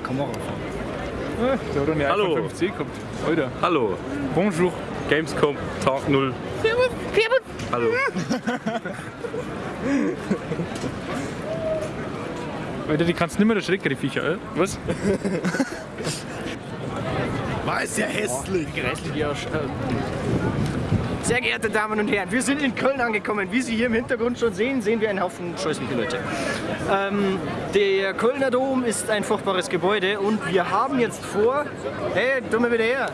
Kamera fahren. Da hat eine Hallo. iPhone 5C kommt. Alter. Hallo, Bonjour. Gamescom Tag 0. Hallo. Alter, die kannst du nicht mehr erschrecken, die Viecher, äh? Was? War ist ja hässlich. Grässlich, ja. Sehr geehrte Damen und Herren, wir sind in Köln angekommen. Wie Sie hier im Hintergrund schon sehen, sehen wir einen Haufen scheußliche Leute. Ähm, der Kölner Dom ist ein furchtbares Gebäude und wir haben jetzt vor... Hey, dumme wieder her!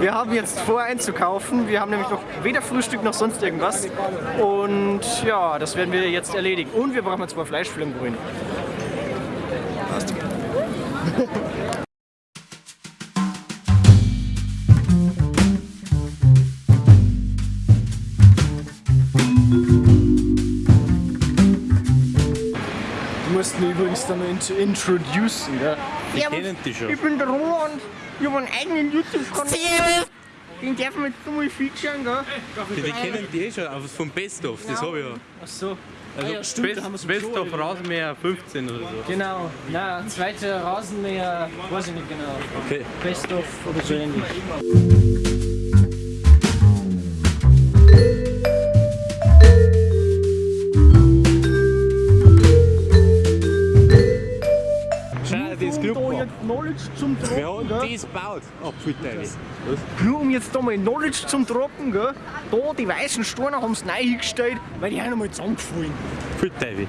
Wir haben jetzt vor einzukaufen. Wir haben nämlich noch weder Frühstück noch sonst irgendwas. Und ja, das werden wir jetzt erledigen. Und wir brauchen zwei Fleischflammenbrühen. Du übrigens dann noch int- introducen, gell? Die kennen die schon. Ich bin der Roland. Ich habe einen eigenen YouTube-Kanal. Den darf man jetzt mal featuren, gell? Die, die kennen die eh schon, aber vom Best of, das habe ich ja. Ach so. Also Ah ja, stimmt, Best, haben Best of Rasenmäher 15 oder so. Genau. Na, zweiter Rasenmäher, weiß ich nicht genau. Okay. Best of oder so ähnlich. Knowledge zum Trocken, haben gell? das gebaut. Apfelteile. Nur um jetzt da mal Knowledge zum Trocken, gell? Da die weißen Steine haben sie neu hingestellt, weil die haben einmal zusammengefallen. Apfelteile.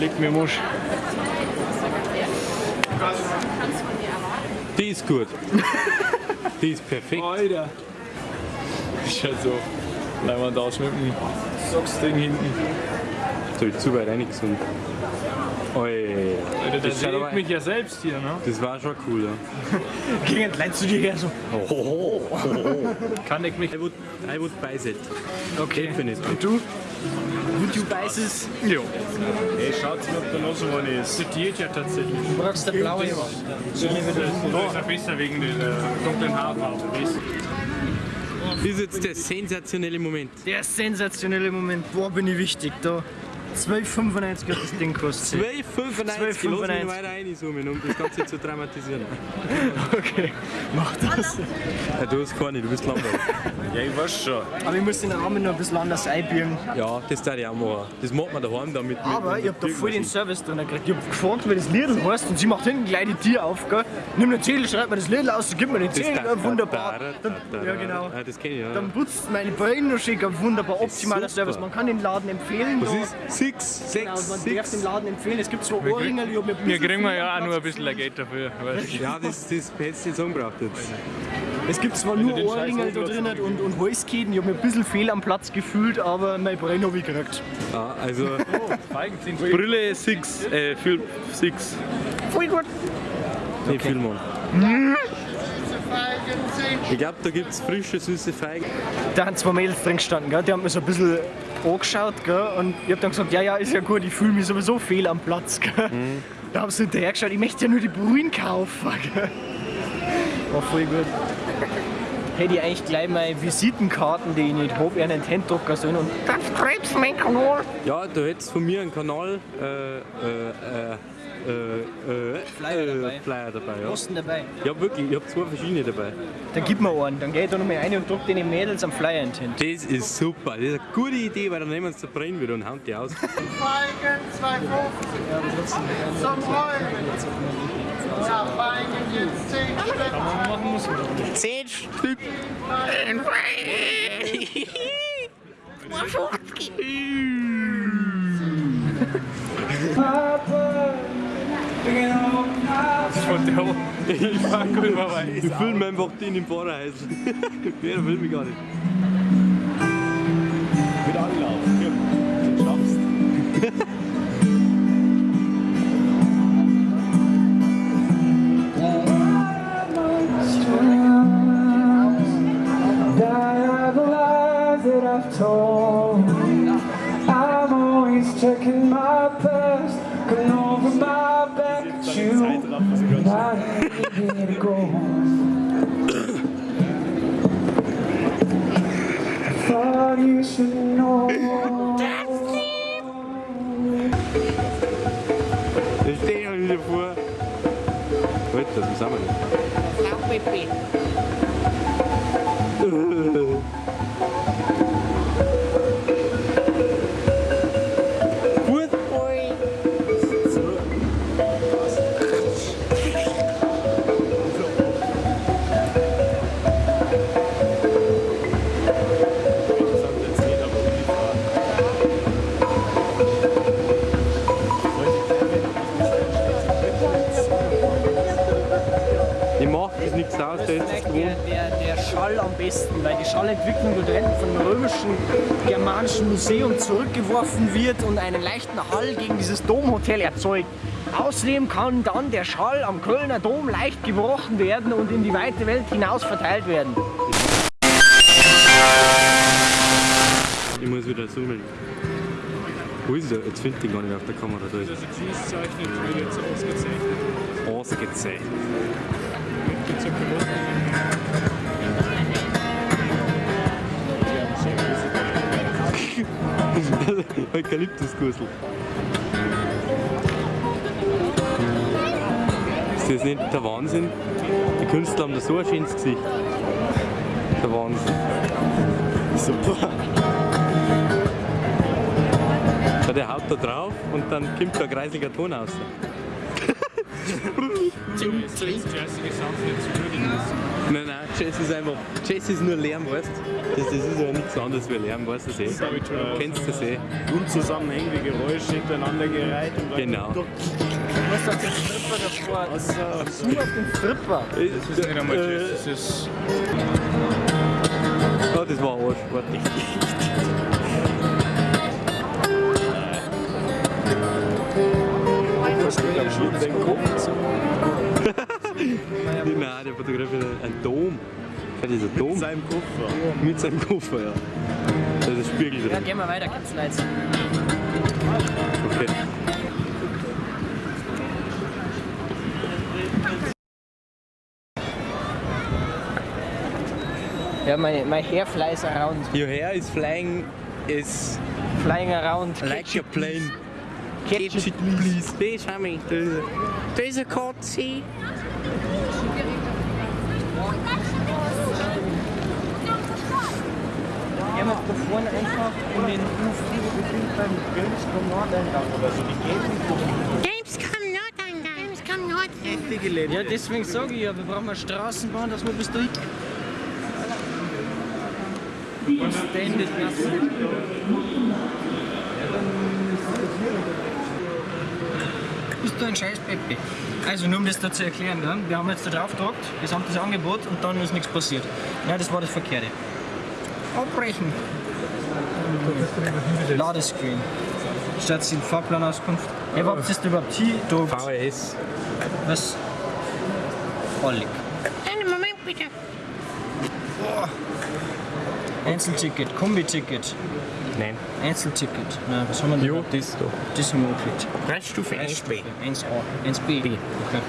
Oh, leg mir Musch. Die ist gut. Die ist perfekt. Alter. Das schaut so leimend aus mit dem Socksding hinten. So, ich zu weit reingesund. Oi. Alter, Das aber- sieht mich ja selbst hier, ne? Das war schon cool, ja. Gegen Leute zu dir her so. Kann ich mich. I would, I would buy that. Okay. Definitely. Und du? Would you buy this? Ja. Ey, schaut's mir, ob da noch so eine ist. Studiert ja tatsächlich. Du brauchst der blaue. Das ist ja besser wegen der äh, dunklen Haarfarbe. Das ist jetzt der sensationelle Moment. Der sensationelle Moment. Boah, bin ich wichtig da. 12,95 hat das Ding gekostet. 12,95. Lass mich 12,95. weiter reinzoomen, um das Ganze zu dramatisieren. Okay, mach das. Ja, du hast keine, du bist langweilig. Ja, ich weiß schon. Aber ich muss den Rahmen noch ein bisschen anders einbiegen. Ja, das darf ich auch machen. Das macht man daheim damit. mit- Aber mit ich hab da voll den. Service drin gekriegt. Ich hab gefragt, wie das Lidl heißt und sie macht hinten gleich die Tür auf, gell? Nimm den Zettel, schreibt mir das Lidl aus, gib mir den Zettel, wunderbar. ja, genau. Das kenne ich, ja. Dann putzt meine Beine noch schick, ein wunderbar optimaler. Service. Man kann den Laden empfehlen. Was ist? Six, Genau, sechs, man darf den. Laden empfehlen. Es gibt zwei Ohrringe, ich hab mir ein Wir bisschen kriegen wir ja auch nur ein bisschen Geld dafür. Ja, das, das hättest du jetzt angebraucht jetzt. Es gibt zwar nur Ohrringe da drin und, und Halsketen, ich hab mir ein bisschen fehl am Platz gefühlt, aber mein Bein hab ich gekriegt. Ja, also Feigen sind Brille 6, äh, Film 6. Voll gut. Nee, Filmmann. Ich glaube, da gibt es frische, süße Feigen. Da haben zwei Mädels drin gestanden, gell? die haben mir so ein bisschen angeschaut gell? und ich hab dann gesagt, ja, ja, ist ja gut, ich fühle mich sowieso fehl am Platz. Gell? Da haben sie hinterher geschaut, ich möchte ja nur die Brühen kaufen. Gell? War voll gut. Hätte ich eigentlich gleich meine Visitenkarten, die ich nicht habe, in den Handdrucker sollen und das schreibst mein Kanal. Ja, du hättest von mir einen Kanal, äh, äh, äh, äh, äh, Flyer, äh, dabei. Flyer dabei. Ja. Dabei. Ja, wirklich, ich habe zwei verschiedene dabei. Dann gib mir einen, dann geh ich da nochmal rein und druck den Mädels am Flyer hin. Das ist super, das ist eine gute Idee, weil dann nehmen wir uns zu brennen wieder und hauen die aus. Feigen 2,50 zum Rollen. Ja, Feigen jetzt 10 Stück. 10 Stück. 2,50. Verdammt, ich war gut dabei. Ich fühle mich einfach den den Paradies. Wer will mich gar nicht. Mit Anlauf, komm, du schaffst. I've always checking my past. Not here to go. Thought you should know. Da stehe ich wieder vor. Alter, wie sind wir denn? Gut. Schallentwicklung dort hinten von dem römischen germanischen Museum zurückgeworfen wird und einen leichten Hall gegen dieses Domhotel erzeugt. Außerdem kann dann der Schall am Kölner Dom leicht gebrochen werden und in die weite Welt hinaus verteilt werden. Ich muss wieder zoomen. Wo ist er? Jetzt finde ich ihn gar nicht auf der Kamera. Da ist Das Exilszeichen wird jetzt ausgezeichnet. Ausgezeichnet. Eukalyptusgusel. Ist das nicht der Wahnsinn? Die Künstler haben da so ein schönes Gesicht. Der Wahnsinn. Super. Ja, der haut da drauf und dann kommt da ein kreislicher Ton raus. jazzige Sachen jetzt würdigen müssen. Nein, nein, Jazz ist einfach. Jazz ist nur Lärm, weißt du? Das, das ist ja nichts anderes wie Lärm, weißt du das eh? Kennst du das eh? Unzusammenhängende Geräusche hintereinander gereiht. Und dann Genau. Du musst auf den Stripper davor. Nur auf den Stripper. Das ist nicht einmal Jazz, das ist. Oh, das war Arsch, warte. Nein, der fotografiert ein Dom. Ja, dieser Dom. Mit seinem Koffer. Mit seinem Koffer, ja. Da ist ein Spiegel Ja, drin. gehen wir weiter, Katzenleitz. Okay. Ja, my, my hair flies around. Your hair is flying is Flying around. like a plane. Catch it. please. Please, honey. There's a, there's a cold sea. Wir da vorne einfach in den U4 beim Gamescom Nordeingang oder so. Die gelben Gamescom Nordeingang. Gamescom Nordeingang. Ja, deswegen sage ich ja, wir brauchen eine Straßenbahn, dass wir bis dahin. Extended National. Bist du ein scheiß Peppi? Also nur um das da zu erklären, gell? wir haben jetzt da drauf gedruckt, gesamtes Angebot und dann ist nichts passiert. Nein, das war das Verkehrte. Abbrechen. Ladescreen. Stadtziel Fahrplanauskunft. Hey, was ist überhaupt hier? Du, VHS. was? Ollig. Einen Moment bitte. Einzelticket, Kombi-Ticket, Nein. Einzelticket. Na, was haben wir denn? Jo, das da. Das haben wir gekriegt. Preisstufe 1b. 1A, 1B. Okay.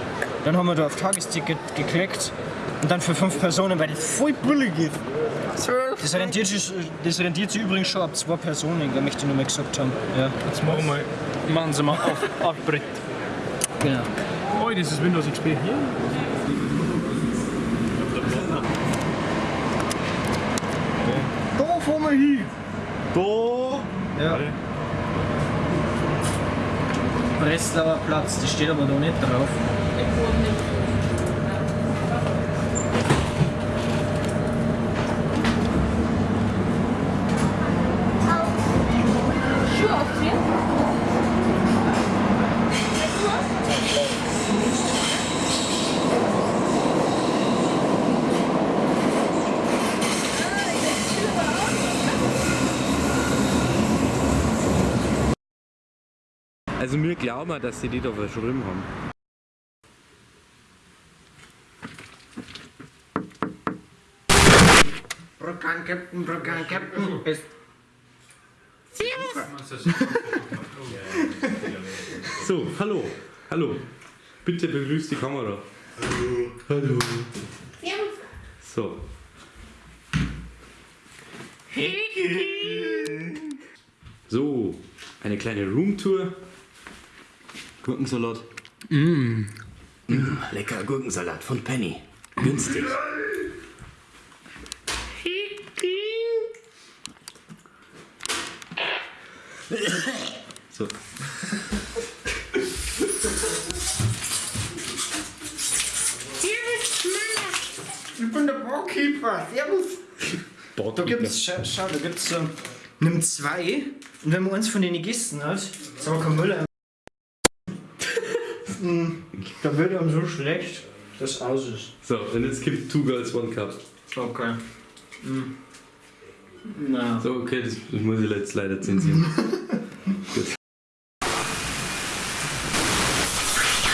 Dann haben wir da auf Tagesticket geklickt und dann für fünf Personen, weil das voll billig ist. Das rentiert, sich, das rentiert sich übrigens schon ab zwei Personen, gell, möchte ich nur mal gesagt haben. Ja, Jetzt machen wir, machen Sie mal auf, auf Brett. genau. Oh, das ist Windows XP hier. Da fahren wir hin. Da. Ja. Breslauer Platz, das steht aber da nicht drauf. Also wir glauben, dass sie die da verschrieben haben. Brokan Captain, Brokan Captain. Ist So, hallo, hallo. Bitte begrüßt die Kamera. Hallo. Hallo. So. So, eine kleine Roomtour. Gurkensalat. Mm. Lecker Gurkensalat von Penny. Günstig. So. Ich bin der Barkeeper. Servus. Da gibt's, schau, schau da gibt's so, nimm zwei und wenn man eins von den gegessen hat, sagen wir kein Müller. Da wird einem so schlecht, dass es aus ist. So, und jetzt gibt Two Girls One Cup. Okay. Mm. Na. So, okay, das, das muss ich jetzt leider zensieren.